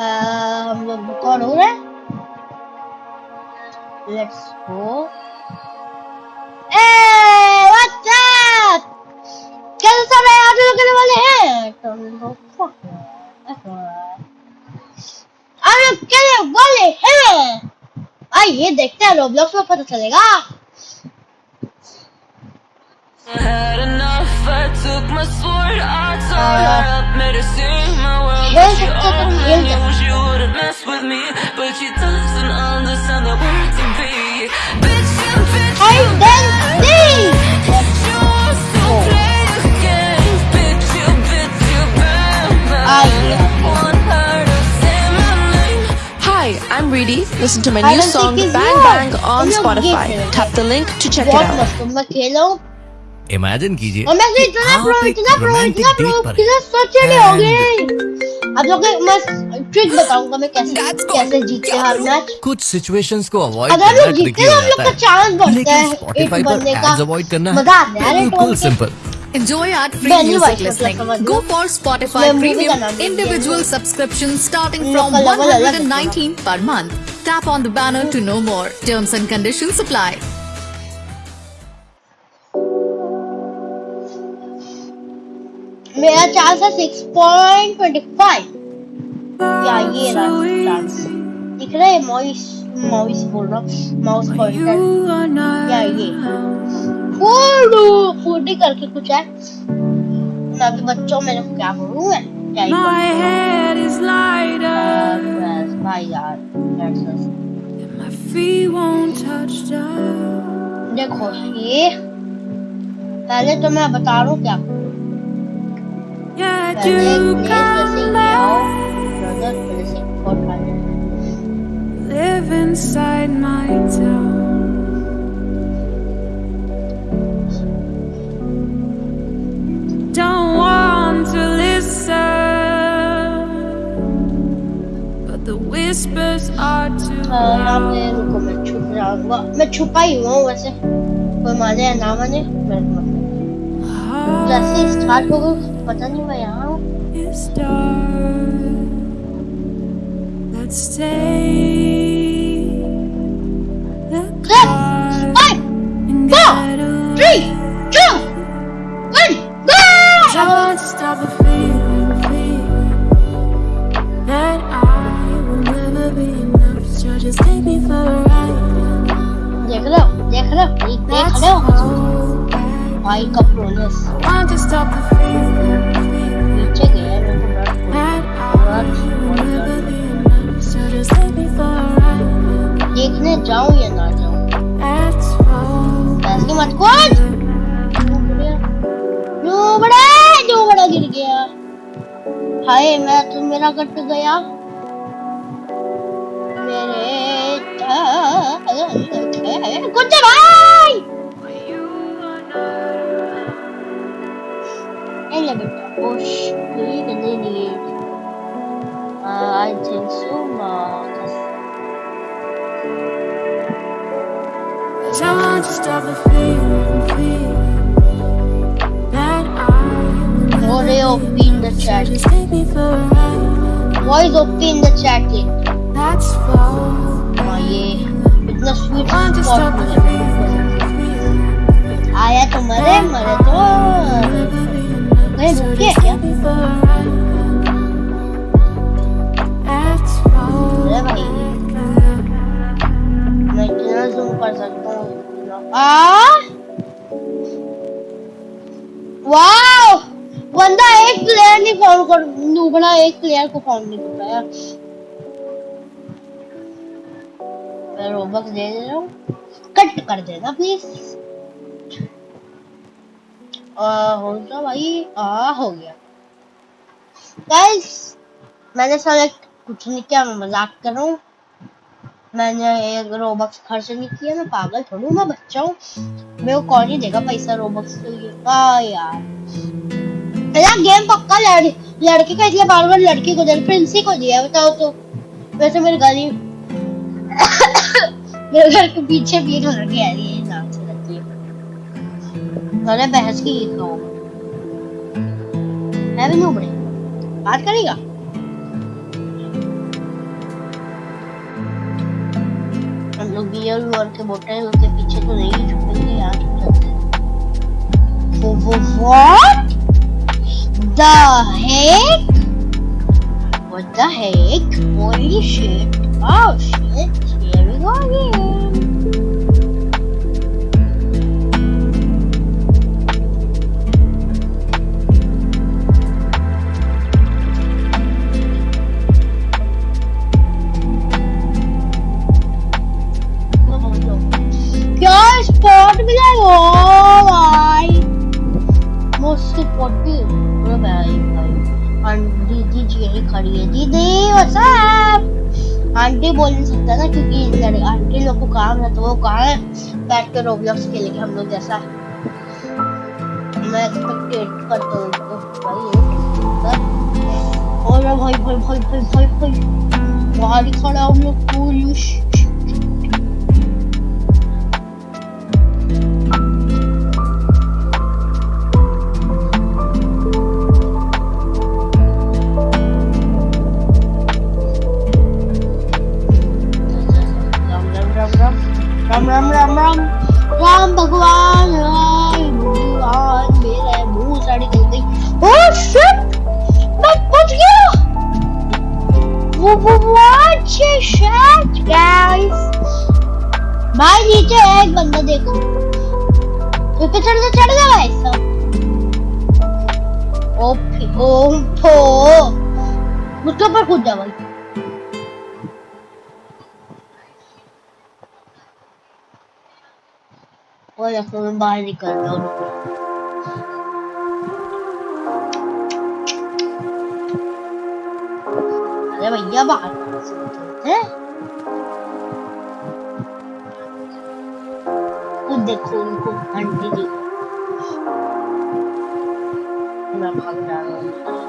लोग रिकॉर्ड हो रहा है? लेट्स गो कैसे सब है लोग करने वाले हैं? तो आप लोग करने वाले हैं। आइए देखते हैं रोब्लॉक्स में पता चलेगा। I took my sword, I tore her up, made her sing my world But she only knew she wouldn't mess with me But she doesn't understand the to be. Bitch, I'm bitch, you Bitch, Hi, I'm Reedy. Listen to my new song Bang Bang on Spotify. Tap the link to check it out. Imagine कीजिए। और मैं इतना pro इतना pro इतना pro कितना सोचने हो। गए आप लोग को ट्रिक बताऊँगा मैं कैसे कैसे जीतते हैं हर मैच कुछ सिचुएशंस को अवॉइड अगर करना लोग जीतते ट्रिकी हैं हो हम लोग जाता का चांस बढ़ता है एक पर बनने का। एड्स अवॉइड करना मज़ा आता है। अरे बिल्कुल simple Enjoy ad free music listening. Go for Spotify Premium individual subscription starting from लोग का level अलग है। 119 per month. Tap on the banner to know more. Terms and conditions apply. मेरा चांस है सिक्स पॉइंट ट्वेंटी फाइव या ये रहा chance दिख रहा है मॉइस मॉइस बोल रहा हूँ माउस पॉइंटर या ये। फोड़ो फोड़ी करके कुछ है। मैं अभी बच्चों में क्या बोलूँ मैं क्या ही बस भाई यार. देखो ये। पहले तो मैं बता रहा हूँ क्या Yeah, पहले do प्लेस जैसे come ये आओ back ब्रदर पहले से four Live inside my town Don't want to listen But the whispers are too यहाँ loud पे रुको मैं छुप जाऊंगा मैं छुपा ही हुआ हूँ वैसे कोई माने या ना माने मेरे को मतलब जैसे ही स्टार्ट होगा पता नहीं मैं यहाँ stay the कट गया मेरे कुछ भाई Ele better push even in it. Uh, I think so much. Cause I want to stop the feeling, feeling will What never OP be in the enough. chat? So just take me for a ride. Voice OP in the chat in. Let's fall. हाँ ये इतना sweet Want to stop the spot feeling, feeling आया तो मरे मरे तो एक player को फाउंड नहीं कर पाया मैं रोबक्स दे दे रहा हूँ। कट कर देना प्लीज़ हो गया भाई। आ, हो गया। गाइस मैंने सेलेक्ट कुछ नहीं किया, मैं मज़ाक कर रहा हूँ। मैंने एक रोबक्स खर्च नहीं किया, मैं पागल थोड़ी मैं बच्चा हूँ। मेरे को कौन ही देगा पैसा रोबक्स के लिए? यार। मेरा गेम पक्का लड़ लड़के का इसलिए बार बार लड़की को दिया प्रिंसी को दिया, बताओ तो। वैसे मेरे गाली मेरे घर के पीछे भीड़ आ रही है नाम से अच्छा लड़की है। बहस की एक तो। है भी नहीं उबड़े बात करेगा? हम लोग बियर और के बोतल उसके पीछे तो नहीं छुपेंगे यार। वो वो what the heck? What the heck? Holy shit. Oh shit. Here we go again. Your spot will be like, oh my. Most supportive. अरे भाई भाई आंटी जी खड़ी है। दीदी व्हाट्सअप आंटी बोल नहीं सकता ना, क्योंकि आंटी लोग को काम है तो वो कहाँ है? बैठ कर रोब्लॉक्स खेलेंगे हम लोग जैसा। मैं एक्सपेक्टेड करता हूँ उनको। भाई और भाई भाई भाई भाई भाई भाई, बाहर ही खड़ा हम लोग पुलिस राम राम राम राम राम भगवान भगवान, मेरे मुँह साड़ी चल गई ओह शिट! मैं पहुँच गया। वो वो what shit, guys भाई, नीचे एक बंदा देखो। ऊपर चढ़ जा चढ़ जा भाई सब। ओपी ओम्फो उसके ऊपर कूद जा भाई। बाहर निकल रहा हूँ अरे भैया बाहर हैं खुद देखो उनको मैं भाग रहा हूँ।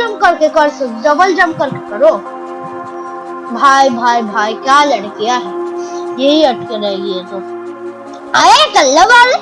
जंप करके कर सो डबल जंप करके करो। भाई भाई भाई, क्या लड़कियाँ है? यही अटके रहेगी ये तो। आए कल्ला वाले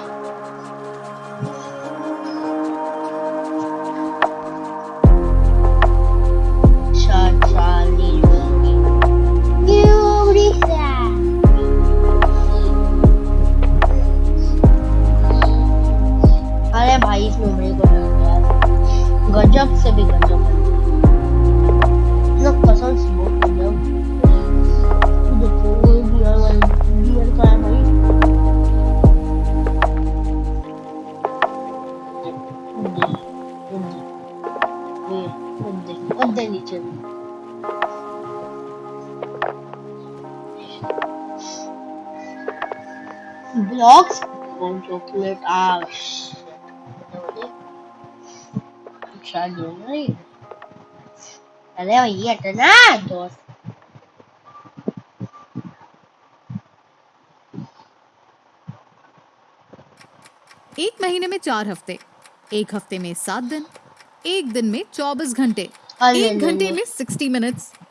ब्लॉक्स चॉकलेट आ शायद जो नहीं अरे भैया इतना दोस्त एक महीने में चार हफ़्ते एक हफ़्ते में सात दिन एक दिन में चौबीस घंटे एक घंटे में सिक्सटी मिनट्स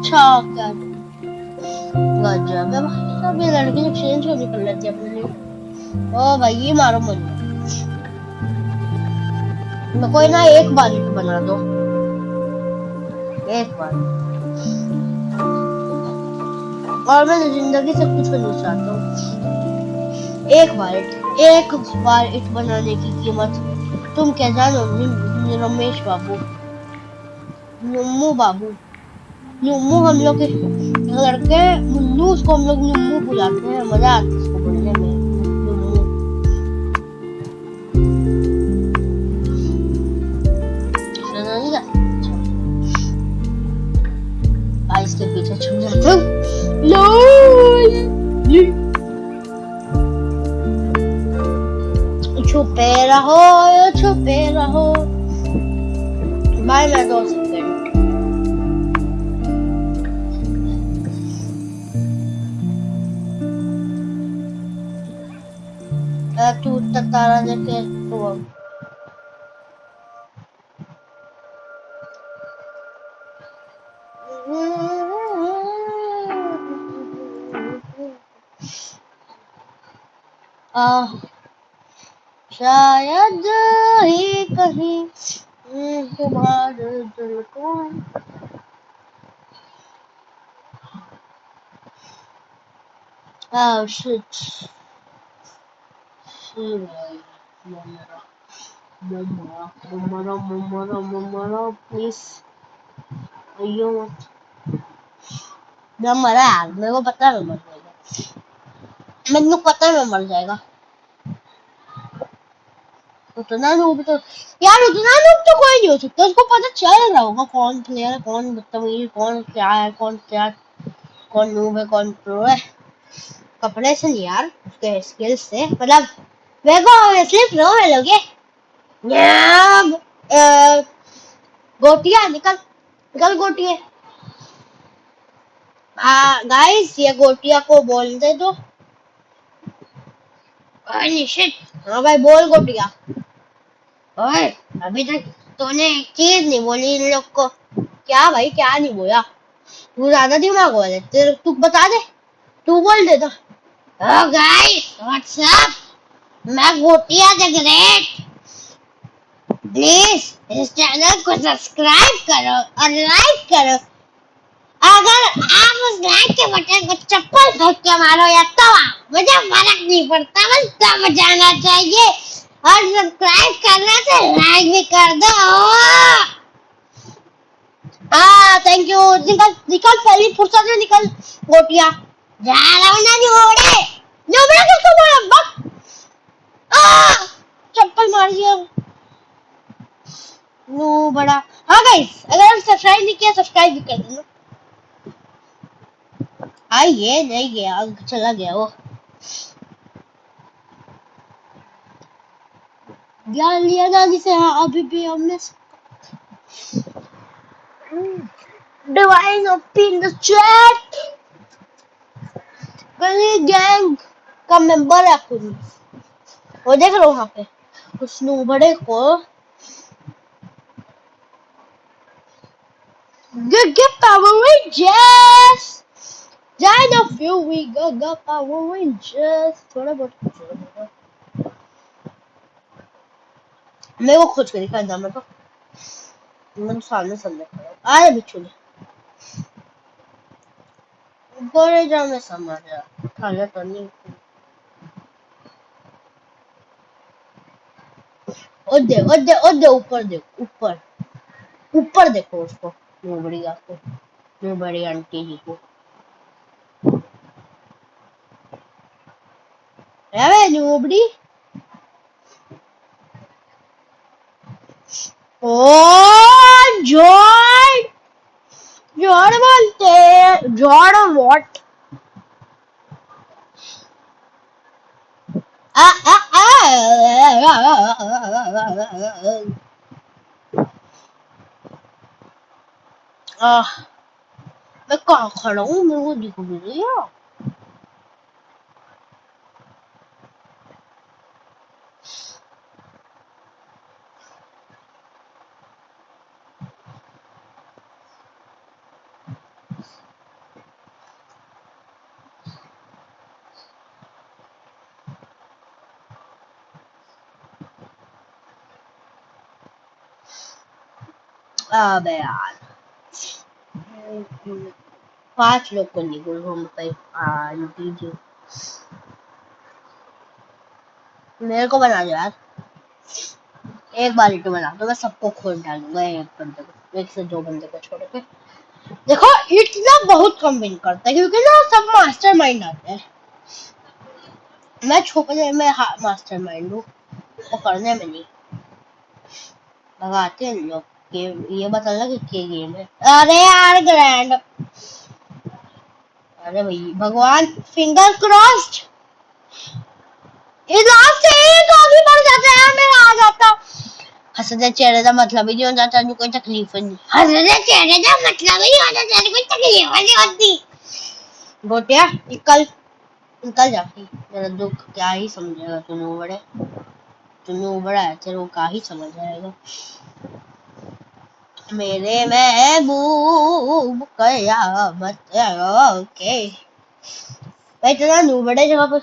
अच्छा क्या गजब है भाई ये लड़की नहीं कर लेती अपने लिए ओ भाई ये मारो मुझे कोई ना एक बार ही बना दो एक बार और मैं ज़िंदगी से कुछ चाहता हूँ एक बार इट एक बार इट बनाने की कीमत तुम क्या जानो रमेश बाबू नुम्मू बाबू नुम्मू हम लोग लड़के मुन्नू उसको हम लोग नुम्मू बुलाते हैं, मज़ा आता है छुप रहो छुपे रहो। भाई मैं दो सेकंड अ, तू उतना तारा देखे तो अब आ, शायद ही कहीं तुम्हारे दिल को Oh shit. Please. मैं पता है मैं मर जाएगा पता है मर जाएगा उतना तो यार उतना नूब तो कोई नहीं हो सकता उसको पता चल रहा होगा कौन प्लेयर है कौन बदतमीज कौन क्या है कौन क्या कौन नूब है कौन प्रो है कपड़े से नहीं यार उसके स्किल से मतलब मेरे को ऑब्वियसली प्रो मिलोगे न्याब, अ, गोटिया निकल निकल गोटिया गाइस ये गोटिया को बोल दे दो हाँ भाई बोल गोटिया ओए अभी तक तूने एक चीज़ नहीं बोली इन लोग को क्या भाई क्या नहीं बोला तू ज़्यादा दिमाग वाले तेरे तू बता दे तू बोल दे तो ओ गाइस व्हाट्सअप मैं गोटिया द ग्रेट। प्लीज़ इस चैनल को सब्सक्राइब करो और लाइक करो। अगर आप उस लाइक के बटन को चप्पल फेंक के मारो या तवा मुझे फ़र्क नहीं पड़ता, बस दब जाना चाहिए। और सब्सक्राइब करना तो लाइक भी कर दो। हाँ थैंक यू निकल निकल, पहली फुर्सत में निकल गोटिया जा रहा हूँ ना जोड़े जोड़े किसको मारा बक चप्पल मार दिया। नो बड़ा। हाँ गाइस अगर सब्सक्राइब नहीं किया सब्सक्राइब भी कर देना। आई ये नहीं गया चला गया वो। ज्ञान लिया दादी से हाँ अभी भी हमने डिवाइन ओपन द चैट कहीं गैंग का मेंबर है कुछ वो देख रहा हूँ वहाँ पे। उस बड़े को। get Power Rangers! Join a few, we go go, Power Rangers! थोड़ा बहुत कुछ होगा। मेरे को खुद के दिखा मेरे को। मैं सामने सामने खड़ा आए बिच्छू ने ऊपर जा मैं समझ जा खाना तो नहीं। ऊपर ऊपर। ऊपर देखो उसको नोबड़ी आपको नोबड़ी आंटी जी को। नोबड़ी ओ जॉर्ड जॉर्ड बोलते हैं व्हाट आ आ आ आ मैं कहाँ खड़ा हूँ मेरे को दिख भी नहीं अबे यार पाँच लोग को पे आंटी जी मेरे को बना दो यार एक बार तो बना दो मैं सबको खोल डालूँगा एक बंदे को एक से दो बंदे को छोड़ के देखो, इतना बहुत कम विन करता है क्योंकि ना, सब मास्टर माइंड आते हैं। मैं छुपने में मास्टर माइंड हूँ, पकड़ने में नहीं। भगाते हैं लोग। ये बता लगा कि गेम है। अरे यार ग्रैंड अरे भाई, भगवान फिंगर क्रॉस्ड से एक आगे बढ़ जाता है, मेरा आ जाता। चेहरे का मतलब ही नहीं होता तेन कोई तकलीफ़ नहीं। हंसने चेहरे का मतलब ही होता तेन कोई तकलीफ़ नहीं होती। निकल। निकल जा। मेरा दुख क्या ही समझेगा, तूने तूने है, तेरे को क्या ही समझ मेरे महबूब कयामत ओके भाई इतना नू बड़े जगह पर।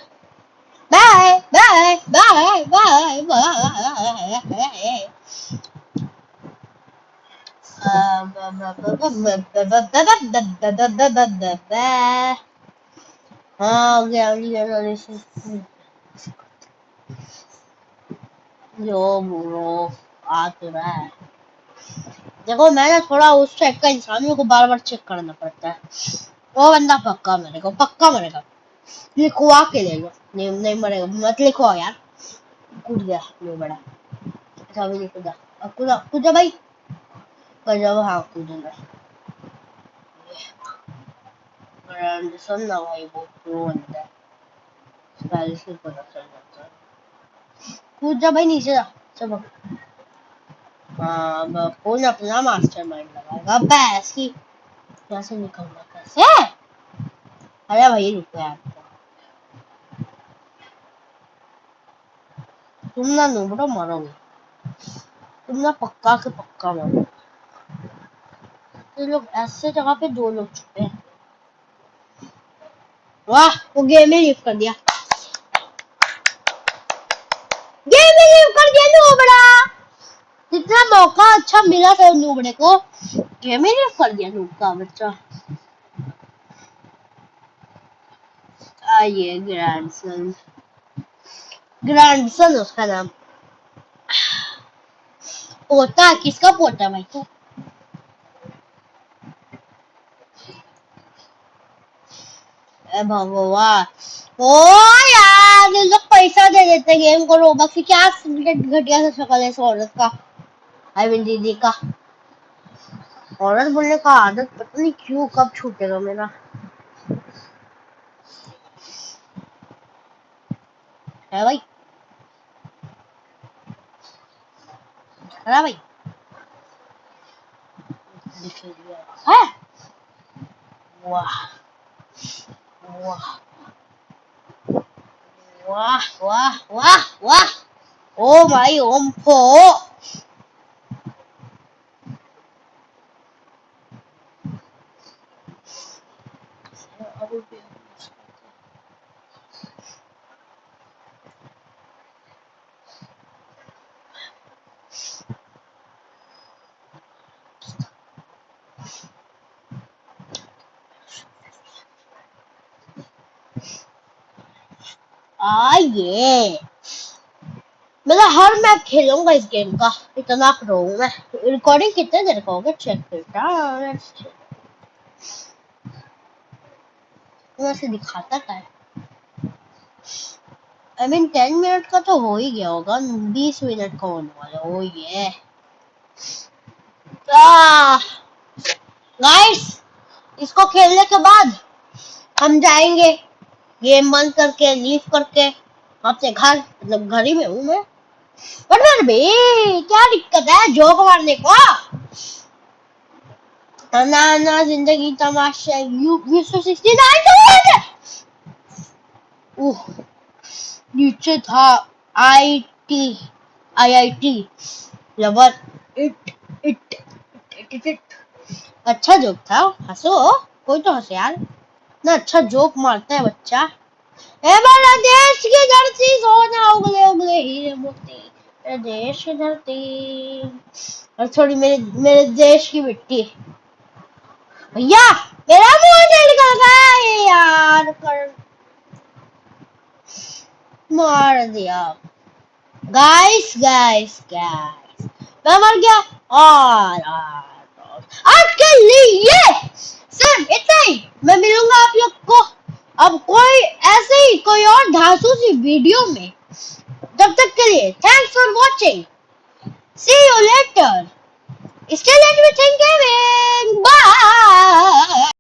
Bye bye bye bye bye. हाँ हो गया जो बुरो आ तो रहा है। देखो मैं ना थोड़ा उस टाइप का इंसान को बार बार चेक करना पड़ता है। वो बंदा पक्का मरेगा पक्का मरेगा। लिखवा के ले लो। नहीं नहीं मरेगा। मत लिखवाओ यार। कूद गया नहीं बड़ा। अच्छा अभी नहीं कूदा अब कूदा कूदा भाई। कर जाओ हाँ कूदूँगा एंडरसन ना भाई, वो प्रो बंदा है पहले से पता चल जाता है। कूद जा भाई, नीचे जा। चलो। कौन अपना मास्टर माइंड लगाएगा बस की यहाँ से निकलना कैसे? अरे भाई, रुको यार। तुम ना नुबड़ो मरोगे। तुम ना पक्का के पक्का मरोगे। तो लोग ऐसे जगह पे दो लोग छुपे हैं। वाह, वो गेम ही लीव कर दिया गेम ही लीव कर दिया नुबड़ा जितना मौका अच्छा मिला था नुबड़े को। ही लीव कर दिया नूब का बच्चा। आइए ग्रैंडसन ग्रैंडसन उसका नाम। पोता, किसका पोता भाई तो? ओ यार लोग पैसा दे देते गेम को रोबक से। क्या घटिया सा शक्ल है इस औरत का। मीन दीदी का। औरत बोलने का आदत पता नहीं क्यों कब छूटेगा मेरा। है भाई। भाई। है। वाह। वाह। वाह वाह वाह वाह। ओ भाई, ओम फो आइए। मतलब हर मैच खेलूँगा इस गेम का। इतना प्रो हूँ मैं रिकॉर्डिंग कितने देर का होगा? चेक करता वैसे दिखाता क्या है आई मीन टेन मिनट का तो हो ही गया होगा, बीस मिनट का होने वाला ओ ये गाइस इसको खेलने के बाद हम जाएँगे गेम बंद करके लीव करके, अपने घर मतलब घर ही में हूँ मैं। बट फिर भी क्या दिक्कत है? जोक मारने को? ना ना ज़िंदगी तमाशा यू नीचे था I T I I T lover it it it it अच्छा जोक था हंसो कोई तो हंसे यार ना अच्छा जोक मारता है बच्चा ए बांग्लादेश की धरती सोना उगले उगले हीरे मोती मेरे देश की धरती और थोड़ी मेरे मेरे देश की मिट्टी भैया मेरा से निकल गया ये यार कर मार दिया गाइस गाइस गाइस मैं मर गया और आज के लिए सिर्फ़ इतना ही मैं मिलूँगा आप लोग को अब कोई ऐसे ही कोई और धांसू सी वीडियो में तब तक के लिए thanks for watching see you later It's challenge of gaming. Bye.